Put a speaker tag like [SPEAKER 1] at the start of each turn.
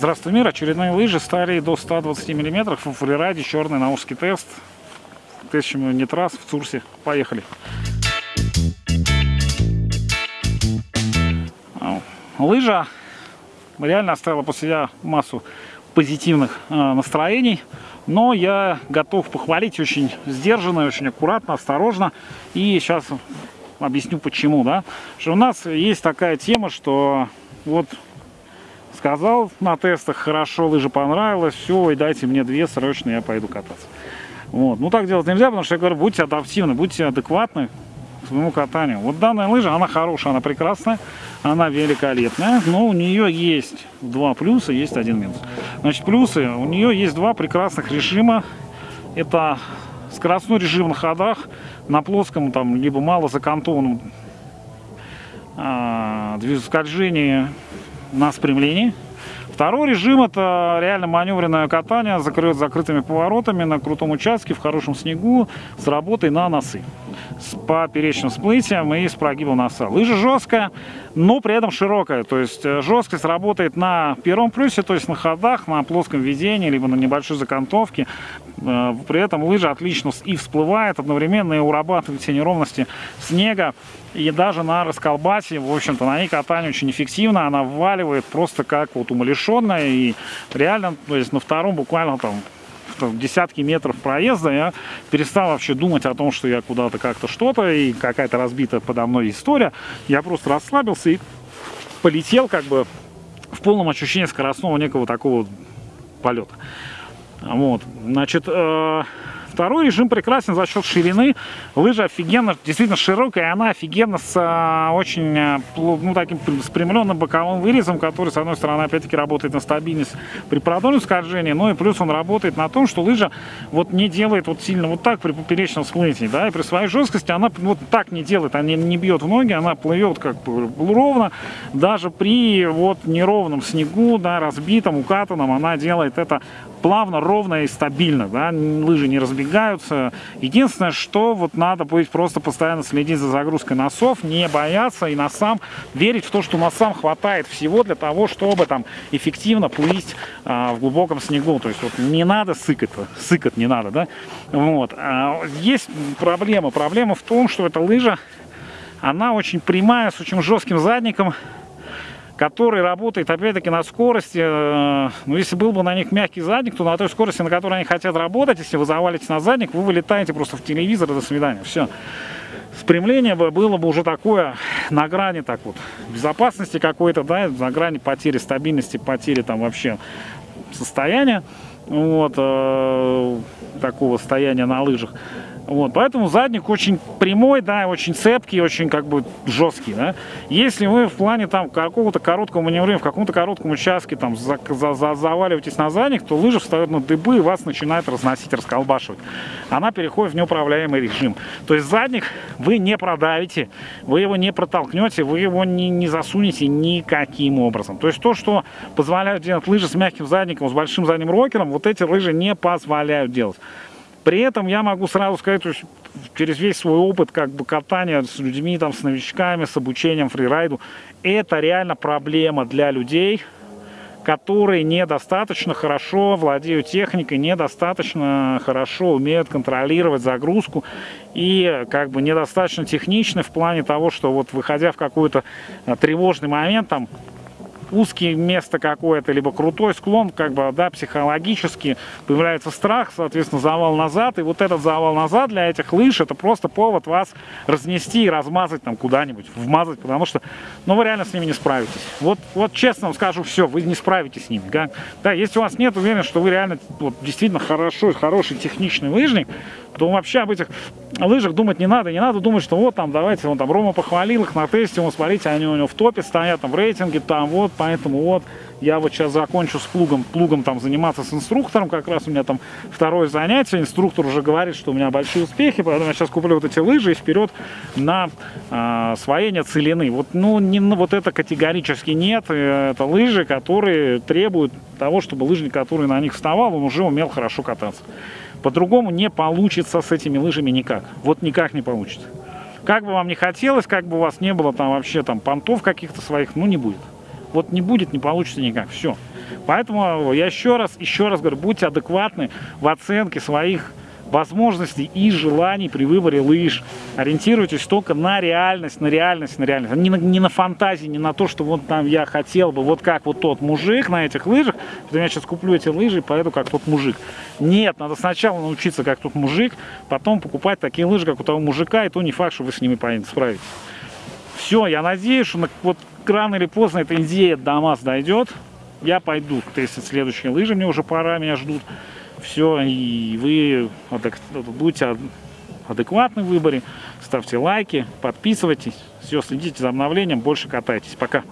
[SPEAKER 1] Здравствуй, мир. Очередные лыжи стали до 120 мм в фрираде, черный наушский тест. Тысячами нитрас в Цурсе. Поехали. Лыжа реально оставила после себя массу позитивных э, настроений, но я готов похвалить очень сдержанно, очень аккуратно, осторожно. И сейчас объясню почему, да. Что у нас есть такая тема, что вот сказал на тестах, хорошо, лыжа понравилась, все, и дайте мне две срочно, я пойду кататься. Вот. Ну так делать нельзя, потому что я говорю, будьте адаптивны, будьте адекватны к своему катанию. Вот данная лыжа, она хорошая, она прекрасная, она великолепная, но у нее есть два плюса, есть один минус. Значит, плюсы, у нее есть два прекрасных режима. Это скоростной режим на ходах, на плоском, там, либо мало закантованном а, скольжении на спрямлении. Второй режим это реально маневренное катание с закрытыми поворотами на крутом участке, в хорошем снегу, с работой на носы. С поперечным всплытием и с прогибом носа. Лыжа жесткая, но при этом широкая. То есть э, жесткость работает на первом плюсе, то есть на ходах, на плоском ведении, либо на небольшой закантовке. Э, при этом лыжа отлично и всплывает одновременно, и урабатывает все неровности снега. И даже на расколбасе, в общем-то, на ней катание очень эффективно. Она вваливает просто как вот умалишенная. И реально, то есть на втором буквально там десятки метров проезда, я перестал вообще думать о том, что я куда-то как-то что-то, и какая-то разбитая подо мной история. Я просто расслабился и полетел как бы в полном ощущении скоростного некого такого полета. Вот, значит, э Второй режим прекрасен за счет ширины. Лыжа офигенно, действительно широкая, она офигенно с а, очень а, ну, таким спрямленным боковым вырезом, который, с одной стороны, опять-таки работает на стабильность при продольном скольжении, но и плюс он работает на том, что лыжа вот не делает вот сильно вот так при поперечном всплытии, да, и при своей жесткости она вот так не делает, она не бьет в ноги, она плывет как бы ровно, даже при вот неровном снегу, да, разбитом, укатанном, она делает это плавно, ровно и стабильно, да, лыжи не разбегаются. Единственное, что вот надо будет просто постоянно следить за загрузкой носов, не бояться и носам верить в то, что носам хватает всего для того, чтобы там эффективно плыть а, в глубоком снегу. То есть вот не надо сыкать, сыкать не надо, да. Вот. А, есть проблема. Проблема в том, что эта лыжа, она очень прямая, с очень жестким задником, который работает опять-таки на скорости, э, ну если был бы на них мягкий задник, то на той скорости, на которой они хотят работать, если вы завалите на задник, вы вылетаете просто в телевизор, до свидания, все. Спрямление бы было бы уже такое на грани так вот безопасности какой-то, да, на грани потери стабильности, потери там вообще состояния, вот, э, такого состояния на лыжах. Вот, поэтому задник очень прямой, да, очень цепкий, очень как бы жесткий, да. Если вы в плане там какого-то короткого маневрирования, в каком-то коротком участке там за, за, за, заваливаетесь на задник, то лыжа встает на дыбы и вас начинает разносить, расколбашивать. Она переходит в неуправляемый режим. То есть задник вы не продавите, вы его не протолкнете, вы его не, не засунете никаким образом. То есть то, что позволяют делать лыжи с мягким задником, с большим задним рокером, вот эти лыжи не позволяют делать. При этом я могу сразу сказать, через весь свой опыт как бы катания с людьми, там, с новичками, с обучением фрирайду, это реально проблема для людей, которые недостаточно хорошо владеют техникой, недостаточно хорошо умеют контролировать загрузку и как бы недостаточно техничны в плане того, что вот выходя в какой-то э, тревожный момент, там узкие место какое-то, либо крутой склон, как бы, да, психологически появляется страх, соответственно, завал назад, и вот этот завал назад для этих лыж, это просто повод вас разнести и размазать там куда-нибудь, вмазать, потому что, ну, вы реально с ними не справитесь. Вот, вот честно вам скажу, все, вы не справитесь с ними, да, да если у вас нет уверенности, что вы реально, вот, действительно хорошо, хороший техничный лыжник, то вообще об этих лыжах думать не надо. Не надо думать, что вот там, давайте, вон там Рома похвалил их на тесте, вон, смотрите, они у него в топе стоят, там в рейтинге, там вот, поэтому вот, я вот сейчас закончу с плугом, плугом там заниматься с инструктором, как раз у меня там второе занятие, инструктор уже говорит, что у меня большие успехи, поэтому я сейчас куплю вот эти лыжи и вперед на э, освоение целины. Вот, ну, не, вот это категорически нет, э, это лыжи, которые требуют того, чтобы лыжник, который на них вставал, он уже умел хорошо кататься. По-другому не получится с этими лыжами никак. Вот никак не получится. Как бы вам не хотелось, как бы у вас не было там вообще там понтов каких-то своих, ну не будет. Вот не будет, не получится никак. Все. Поэтому я еще раз, еще раз говорю, будьте адекватны в оценке своих возможностей и желаний при выборе лыж. Ориентируйтесь только на реальность, на реальность, на реальность. Не на, не на фантазии, не на то, что вот там я хотел бы, вот как вот тот мужик на этих лыжах, что я сейчас куплю эти лыжи и поеду как тот мужик. Нет, надо сначала научиться как тот мужик, потом покупать такие лыжи, как у того мужика, и то не факт, что вы с ними справитесь. Все, я надеюсь, что вот рано или поздно эта идея до нас дойдет. Я пойду тестить следующие лыжи, мне уже пора, меня ждут. Все, и вы будете адекватны в выборе. Ставьте лайки, подписывайтесь. Все, следите за обновлением, больше катайтесь. Пока.